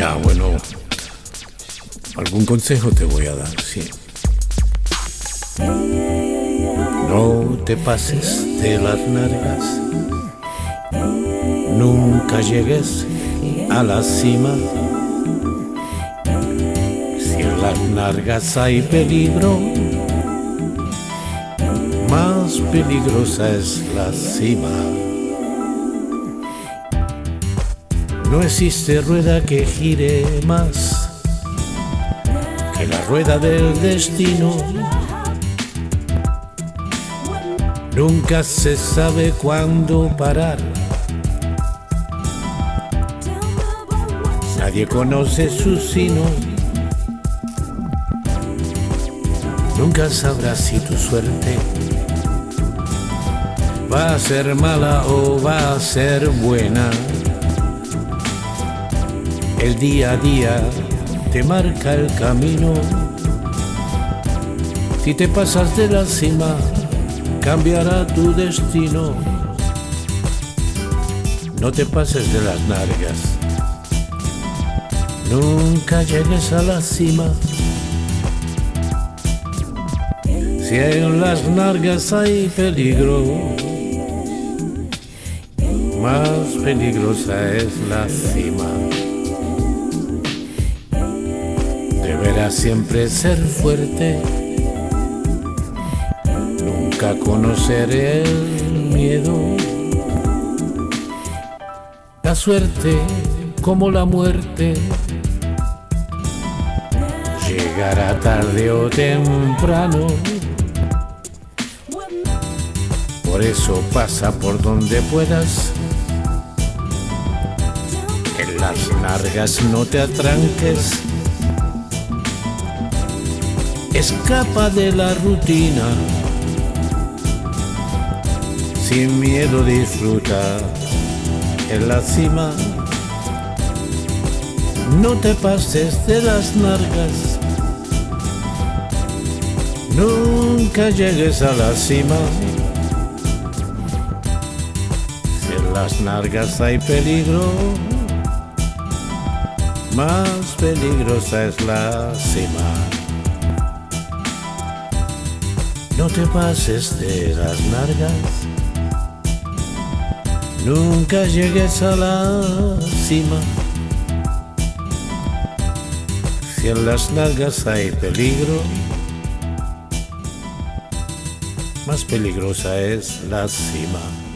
Ya, bueno, algún consejo te voy a dar, sí. No te pases de las nargas, nunca llegues a la cima. Si en las nargas hay peligro, más peligrosa es la cima. No existe rueda que gire más que la rueda del destino. Nunca se sabe cuándo parar. Nadie conoce su sino. Nunca sabrás si tu suerte va a ser mala o va a ser buena. El día a día te marca el camino. Si te pasas de la cima, cambiará tu destino. No te pases de las nargas. Nunca llegues a la cima. Si en las nargas hay peligro, más peligrosa es la cima. Deberás siempre ser fuerte, nunca conocer el miedo. La suerte como la muerte llegará tarde o temprano. Por eso pasa por donde puedas. En las largas no te atranques. Escapa de la rutina. Sin miedo disfruta en la cima. No te pases de las nargas. Nunca llegues a la cima. Si en las nargas hay peligro, más peligrosa es la cima. No te pases de las nargas. Nunca llegues a la cima. Si en las nalgas hay peligro, más peligrosa es la cima.